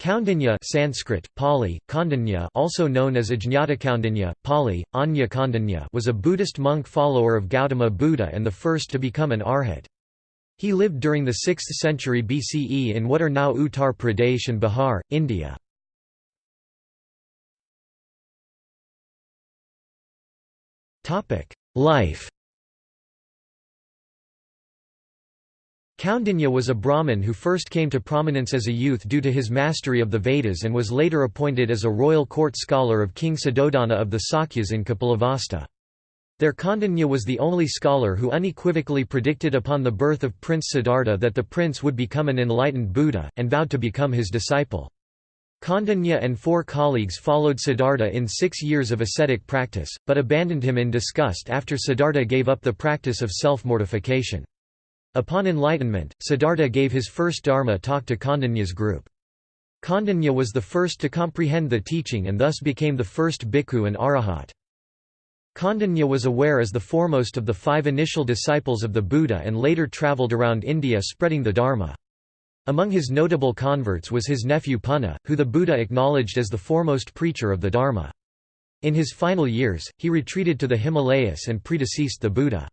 Kaundinya Sanskrit, Pali, Kaundinya also known as Ajñātakaundinya, Pali, Anya Kaundinya was a Buddhist monk follower of Gautama Buddha and the first to become an arhat. He lived during the 6th century BCE in what are now Uttar Pradesh and Bihar, India. Life Kaundinya was a Brahmin who first came to prominence as a youth due to his mastery of the Vedas and was later appointed as a royal court scholar of King Suddhodana of the Sakyas in Kapilavastu. There Kaundinya was the only scholar who unequivocally predicted upon the birth of Prince Siddhartha that the prince would become an enlightened Buddha, and vowed to become his disciple. Kaundinya and four colleagues followed Siddhartha in six years of ascetic practice, but abandoned him in disgust after Siddhartha gave up the practice of self-mortification. Upon enlightenment, Siddhartha gave his first Dharma talk to Kaundinya's group. Kaundinya was the first to comprehend the teaching and thus became the first bhikkhu and arahat. Kaundinya was aware as the foremost of the five initial disciples of the Buddha and later travelled around India spreading the Dharma. Among his notable converts was his nephew Punna, who the Buddha acknowledged as the foremost preacher of the Dharma. In his final years, he retreated to the Himalayas and predeceased the Buddha.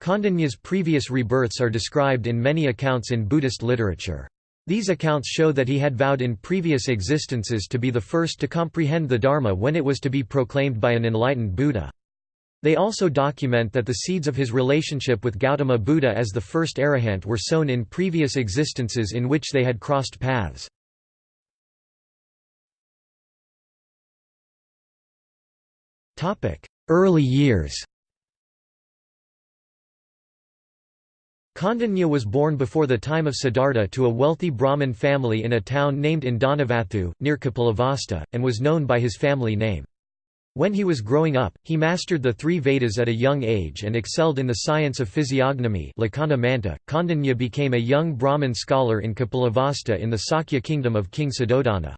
Kaundinya's previous rebirths are described in many accounts in Buddhist literature. These accounts show that he had vowed in previous existences to be the first to comprehend the Dharma when it was to be proclaimed by an enlightened Buddha. They also document that the seeds of his relationship with Gautama Buddha as the first arahant were sown in previous existences in which they had crossed paths. Early years Kaundinya was born before the time of Siddhartha to a wealthy Brahmin family in a town named Indanavathu, near Kapilavastu, and was known by his family name. When he was growing up, he mastered the three Vedas at a young age and excelled in the science of physiognomy. Kaundinya became a young Brahmin scholar in Kapilavastu in the Sakya kingdom of King Suddhodana.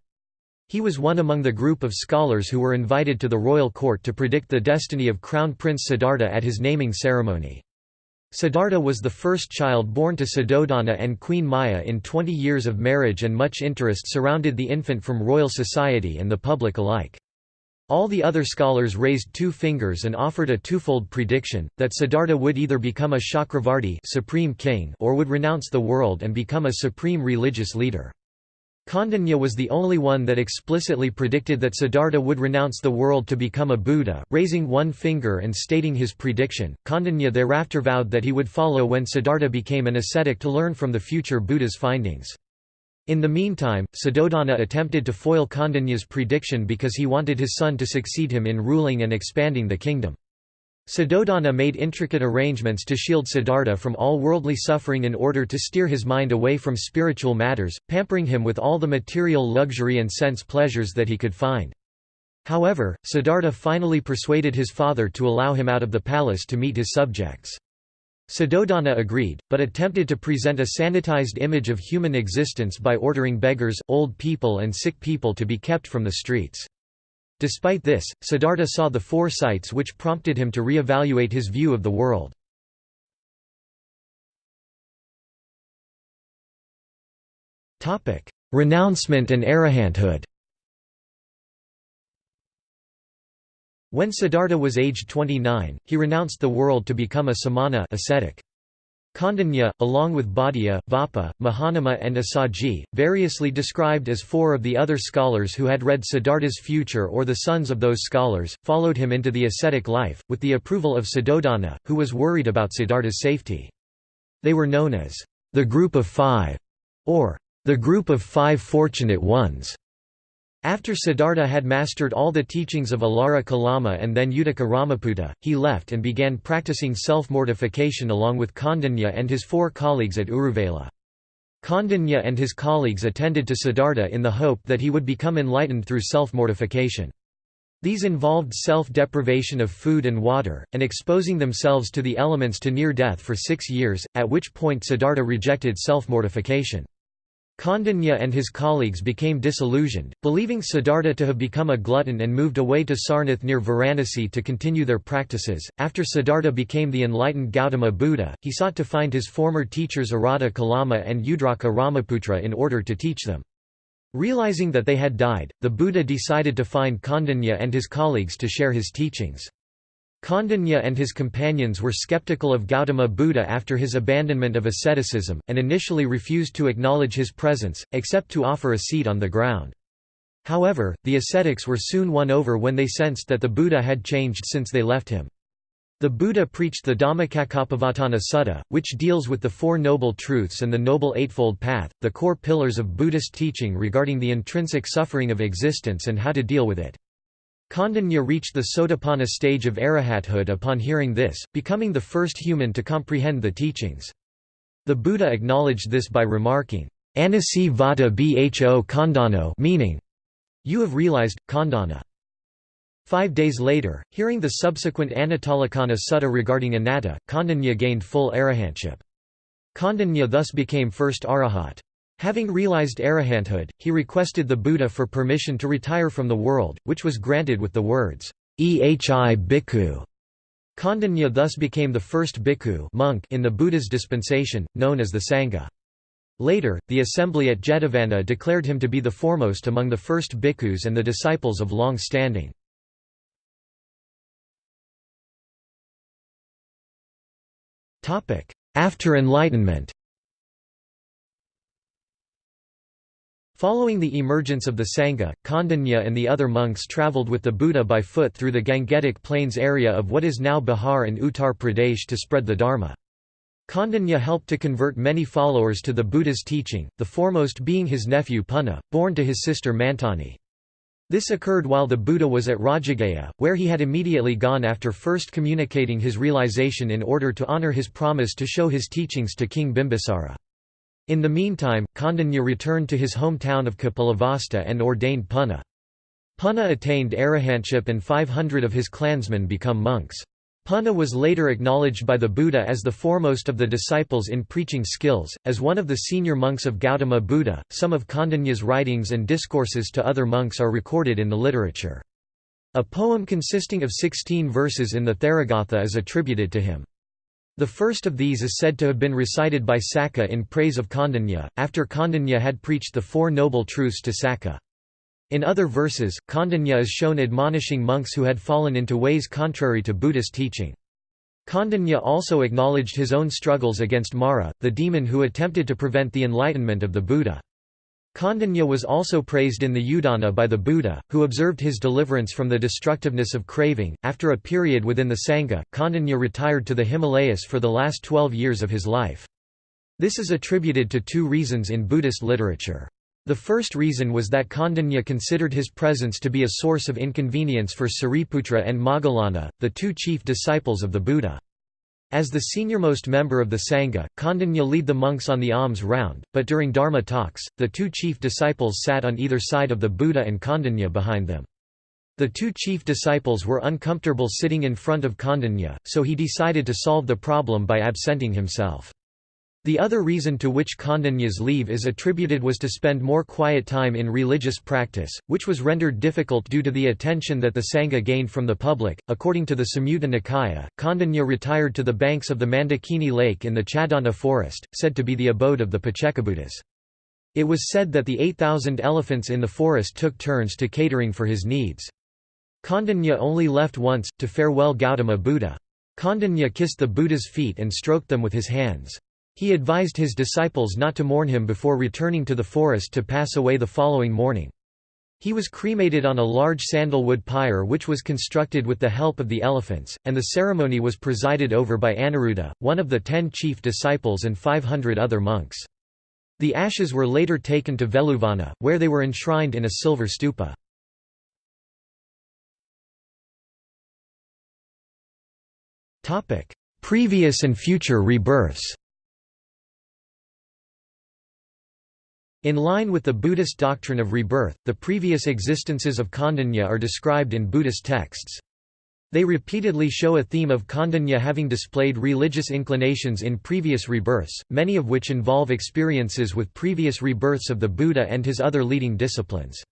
He was one among the group of scholars who were invited to the royal court to predict the destiny of Crown Prince Siddhartha at his naming ceremony. Siddhartha was the first child born to Suddhodana and Queen Maya in 20 years of marriage and much interest surrounded the infant from royal society and the public alike. All the other scholars raised two fingers and offered a twofold prediction, that Siddhartha would either become a Chakravarti supreme king or would renounce the world and become a supreme religious leader. Kaundinya was the only one that explicitly predicted that Siddhartha would renounce the world to become a Buddha, raising one finger and stating his prediction. Kaundinya thereafter vowed that he would follow when Siddhartha became an ascetic to learn from the future Buddha's findings. In the meantime, Suddhodana attempted to foil Kaundinya's prediction because he wanted his son to succeed him in ruling and expanding the kingdom. Suddhodana made intricate arrangements to shield Siddhartha from all worldly suffering in order to steer his mind away from spiritual matters, pampering him with all the material luxury and sense pleasures that he could find. However, Siddhartha finally persuaded his father to allow him out of the palace to meet his subjects. Suddhodana agreed, but attempted to present a sanitized image of human existence by ordering beggars, old people and sick people to be kept from the streets. Despite this, Siddhartha saw the four sights which prompted him to re-evaluate his view of the world. Renouncement and arahanthood When Siddhartha was aged 29, he renounced the world to become a samana ascetic. Kaundinya, along with Bhaddiya, Vappa, Mahanama and Assaji, variously described as four of the other scholars who had read Siddhartha's future or the sons of those scholars, followed him into the ascetic life, with the approval of Suddhodana, who was worried about Siddhartha's safety. They were known as the Group of Five, or the Group of Five Fortunate Ones. After Siddhartha had mastered all the teachings of Alara Kalama and then Uddaka Ramaputta, he left and began practicing self-mortification along with Kaundinya and his four colleagues at Uruvela. Kaundinya and his colleagues attended to Siddhartha in the hope that he would become enlightened through self-mortification. These involved self-deprivation of food and water, and exposing themselves to the elements to near death for six years, at which point Siddhartha rejected self-mortification. Kaundinya and his colleagues became disillusioned, believing Siddhartha to have become a glutton and moved away to Sarnath near Varanasi to continue their practices. After Siddhartha became the enlightened Gautama Buddha, he sought to find his former teachers Arada Kalama and Udraka Ramaputra in order to teach them. Realizing that they had died, the Buddha decided to find Kondanya and his colleagues to share his teachings. Kondanya and his companions were skeptical of Gautama Buddha after his abandonment of asceticism, and initially refused to acknowledge his presence, except to offer a seat on the ground. However, the ascetics were soon won over when they sensed that the Buddha had changed since they left him. The Buddha preached the Dhammacakkappavattana Sutta, which deals with the Four Noble Truths and the Noble Eightfold Path, the core pillars of Buddhist teaching regarding the intrinsic suffering of existence and how to deal with it. Kondanya reached the Sotapanna stage of arahathood upon hearing this, becoming the first human to comprehend the teachings. The Buddha acknowledged this by remarking, Anasi vata bho kondano meaning, You have realized, kondana. Five days later, hearing the subsequent Anattalakkhana sutta regarding anatta, Kondanya gained full arahantship. Kondanya thus became first arahat. Having realized arahanthood, he requested the Buddha for permission to retire from the world, which was granted with the words, Ehi bhikkhu. Kondanya thus became the first bhikkhu monk in the Buddha's dispensation, known as the Sangha. Later, the assembly at Jetavana declared him to be the foremost among the first bhikkhus and the disciples of long standing. After Enlightenment Following the emergence of the Sangha, Kondanya and the other monks travelled with the Buddha by foot through the Gangetic Plains area of what is now Bihar and Uttar Pradesh to spread the Dharma. Kondanya helped to convert many followers to the Buddha's teaching, the foremost being his nephew Punna, born to his sister Mantani. This occurred while the Buddha was at Rajagaha, where he had immediately gone after first communicating his realization in order to honor his promise to show his teachings to King Bimbisara. In the meantime, Kondanya returned to his hometown of Kapilavastu and ordained Punna. Punna attained arahantship and 500 of his clansmen become monks. Punna was later acknowledged by the Buddha as the foremost of the disciples in preaching skills, as one of the senior monks of Gautama Buddha. Some of Kondanya's writings and discourses to other monks are recorded in the literature. A poem consisting of 16 verses in the Theragatha is attributed to him. The first of these is said to have been recited by Sakka in praise of Kondanya, after Kondanya had preached the Four Noble Truths to Sakka. In other verses, Kondanya is shown admonishing monks who had fallen into ways contrary to Buddhist teaching. Kondanya also acknowledged his own struggles against Mara, the demon who attempted to prevent the enlightenment of the Buddha. Kondanya was also praised in the Udana by the Buddha, who observed his deliverance from the destructiveness of craving. After a period within the Sangha, Kondanya retired to the Himalayas for the last twelve years of his life. This is attributed to two reasons in Buddhist literature. The first reason was that Kondanya considered his presence to be a source of inconvenience for Sariputra and Moggallana, the two chief disciples of the Buddha. As the seniormost member of the Sangha, Kondanya lead the monks on the alms round, but during Dharma talks, the two chief disciples sat on either side of the Buddha and Kondanya behind them. The two chief disciples were uncomfortable sitting in front of Kondanya, so he decided to solve the problem by absenting himself. The other reason to which Kondanya's leave is attributed was to spend more quiet time in religious practice, which was rendered difficult due to the attention that the Sangha gained from the public. According to the Samyutta Nikaya, Kondanya retired to the banks of the Mandakini lake in the Chaddanta forest, said to be the abode of the Paccekabuddhas. It was said that the 8,000 elephants in the forest took turns to catering for his needs. Kondanya only left once, to farewell Gautama Buddha. Kondanya kissed the Buddha's feet and stroked them with his hands. He advised his disciples not to mourn him before returning to the forest to pass away the following morning. He was cremated on a large sandalwood pyre which was constructed with the help of the elephants, and the ceremony was presided over by Aniruddha, one of the ten chief disciples and 500 other monks. The ashes were later taken to Veluvana, where they were enshrined in a silver stupa. Previous and future rebirths In line with the Buddhist doctrine of rebirth, the previous existences of Kondanya are described in Buddhist texts. They repeatedly show a theme of Kondanya having displayed religious inclinations in previous rebirths, many of which involve experiences with previous rebirths of the Buddha and his other leading disciplines.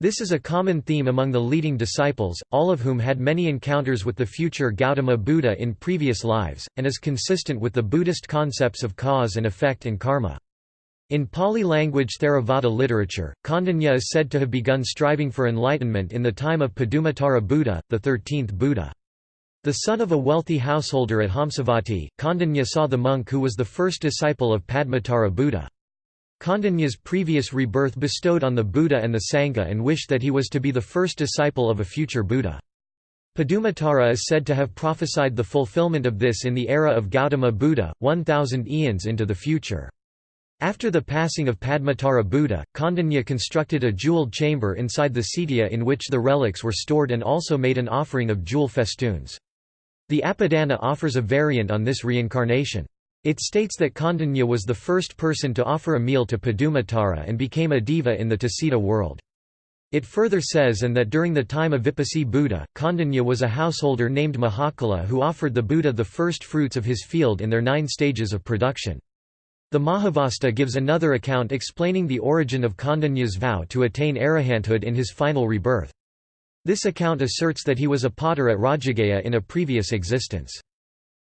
This is a common theme among the leading disciples, all of whom had many encounters with the future Gautama Buddha in previous lives, and is consistent with the Buddhist concepts of cause and effect and karma. In Pali language Theravada literature, Kaundinya is said to have begun striving for enlightenment in the time of Padumatara Buddha, the thirteenth Buddha. The son of a wealthy householder at Hamsavati, Kaundinya saw the monk who was the first disciple of Padmatara Buddha. Kaundinya's previous rebirth bestowed on the Buddha and the Sangha and wished that he was to be the first disciple of a future Buddha. Padumatara is said to have prophesied the fulfillment of this in the era of Gautama Buddha, 1000 eons into the future. After the passing of Padmatara Buddha, Kaundinya constructed a jeweled chamber inside the cetiya in which the relics were stored and also made an offering of jewel festoons. The Apadana offers a variant on this reincarnation. It states that Kaundinya was the first person to offer a meal to Padumatara and became a deva in the Tusita world. It further says and that during the time of Vipassi Buddha, Kaundinya was a householder named Mahakala who offered the Buddha the first fruits of his field in their nine stages of production. The Mahavastu gives another account explaining the origin of Kaundinya's vow to attain arahanthood in his final rebirth. This account asserts that he was a potter at Rajagaha in a previous existence.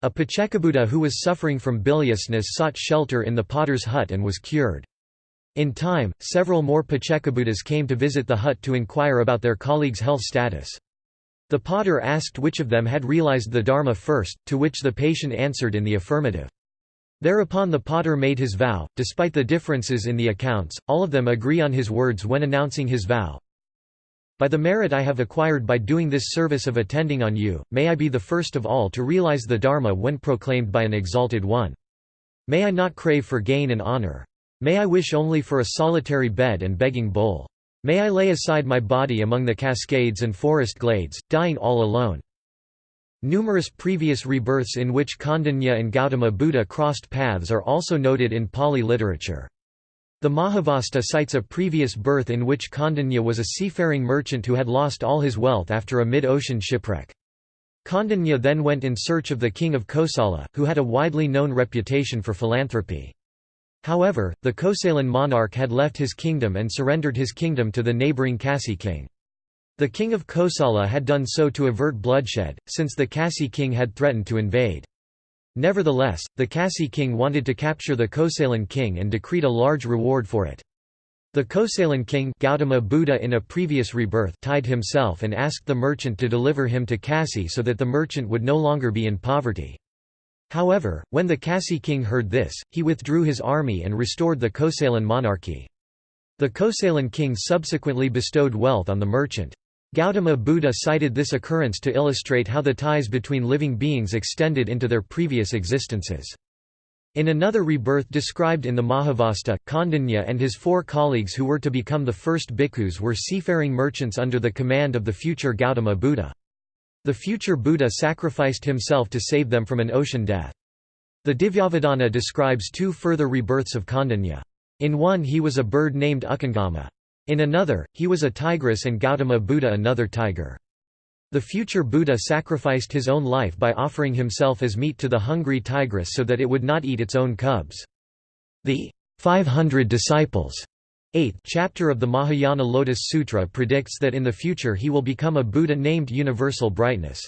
A Paccekabuddha who was suffering from biliousness sought shelter in the potter's hut and was cured. In time, several more Paccekabuddhas came to visit the hut to inquire about their colleagues' health status. The potter asked which of them had realized the Dharma first, to which the patient answered in the affirmative. Thereupon the potter made his vow, despite the differences in the accounts, all of them agree on his words when announcing his vow. By the merit I have acquired by doing this service of attending on you, may I be the first of all to realize the Dharma when proclaimed by an exalted one. May I not crave for gain and honor. May I wish only for a solitary bed and begging bowl. May I lay aside my body among the cascades and forest glades, dying all alone. Numerous previous rebirths in which Kaundinya and Gautama Buddha crossed paths are also noted in Pali literature. The Mahavastu cites a previous birth in which Kaundinya was a seafaring merchant who had lost all his wealth after a mid-ocean shipwreck. Kaundinya then went in search of the king of Kosala, who had a widely known reputation for philanthropy. However, the Kosalan monarch had left his kingdom and surrendered his kingdom to the neighbouring Kasi king. The king of Kosala had done so to avert bloodshed, since the Kasi king had threatened to invade. Nevertheless, the Kasi king wanted to capture the Kosalan king and decreed a large reward for it. The Kosalan king Gautama Buddha in a previous rebirth tied himself and asked the merchant to deliver him to Kasi so that the merchant would no longer be in poverty. However, when the Kasi king heard this, he withdrew his army and restored the Kosalan monarchy. The Kosalan king subsequently bestowed wealth on the merchant. Gautama Buddha cited this occurrence to illustrate how the ties between living beings extended into their previous existences. In another rebirth described in the Mahavastu, Kaundinya and his four colleagues who were to become the first bhikkhus were seafaring merchants under the command of the future Gautama Buddha. The future Buddha sacrificed himself to save them from an ocean death. The Divyavadana describes two further rebirths of Kaundinya. In one he was a bird named Ukangama. In another, he was a tigress and Gautama Buddha another tiger. The future Buddha sacrificed his own life by offering himself as meat to the hungry tigress so that it would not eat its own cubs. The 500 disciples 8th chapter of the Mahayana Lotus Sutra predicts that in the future he will become a Buddha named Universal Brightness.